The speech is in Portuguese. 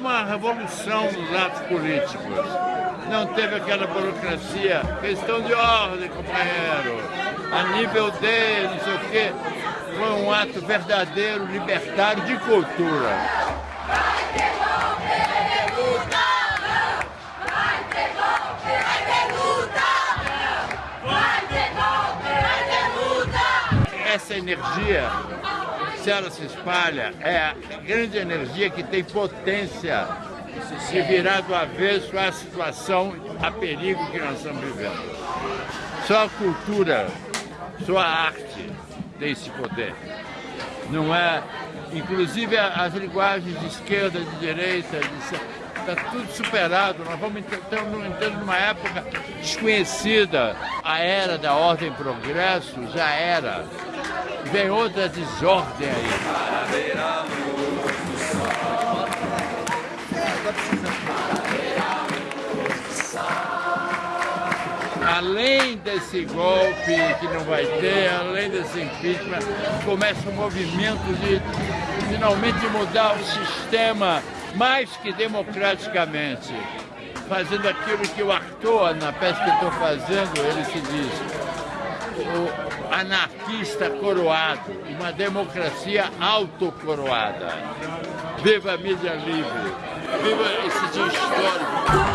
uma revolução nos atos políticos. Não teve aquela burocracia, questão de ordem, companheiro, a nível de não sei o quê. Foi um ato verdadeiro, libertário de cultura. Essa energia se ela se espalha, é a grande energia que tem potência de virar do avesso à situação, a perigo que nós estamos vivendo. Só a cultura, só a arte tem esse poder. Não é, inclusive as linguagens de esquerda, de direita, está tudo superado. Nós vamos entrando numa época desconhecida. A era da ordem e progresso já era vem outra desordem aí. Além desse golpe que não vai ter, além desse impeachment, começa um movimento de finalmente mudar o sistema mais que democraticamente, fazendo aquilo que o Arthur, na peça que estou fazendo, ele se diz, o anarquista coroado, uma democracia autocoroada. Viva a mídia livre! Viva esse dia histórico!